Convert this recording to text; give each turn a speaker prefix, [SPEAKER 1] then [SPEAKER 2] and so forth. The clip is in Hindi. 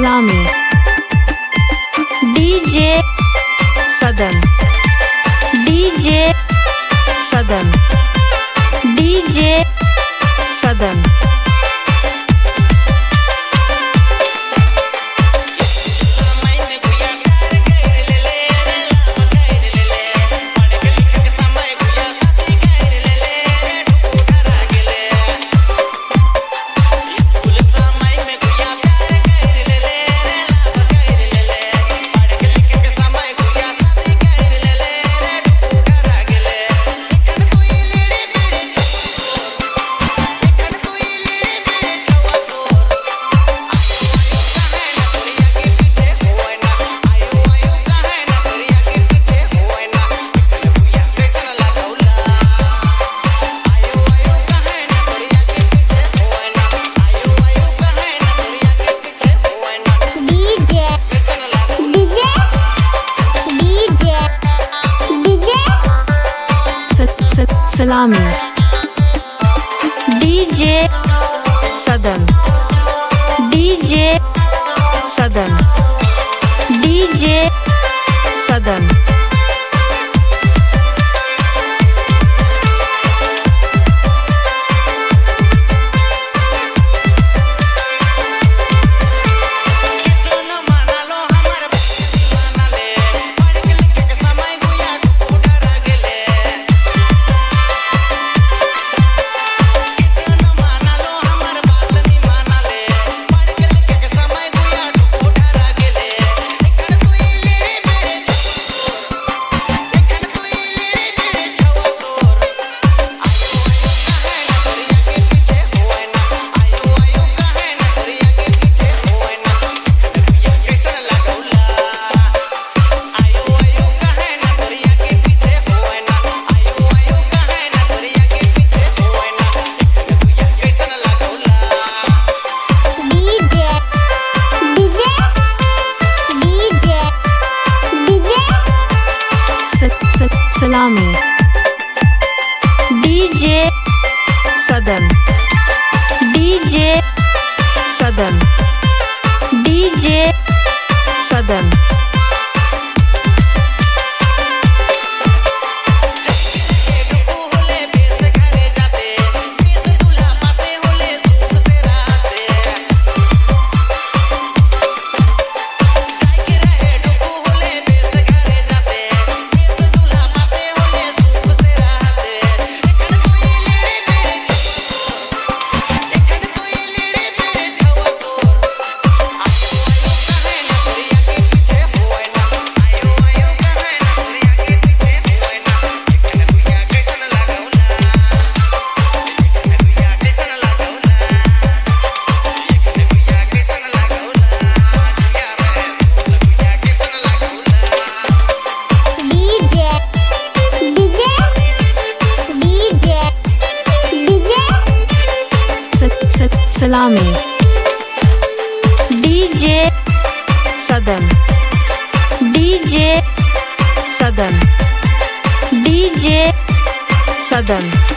[SPEAKER 1] सलामी। डीजे सदन। डीजे सदन।
[SPEAKER 2] डीजे
[SPEAKER 1] सदन। सलामी। डीजे सदन। डीजे सदन। डीजे सदन। स- DJ डीजे सदन डीजे सदन डीजे सलामी। डीजे सदन। डीजे सदन। डीजे सदन।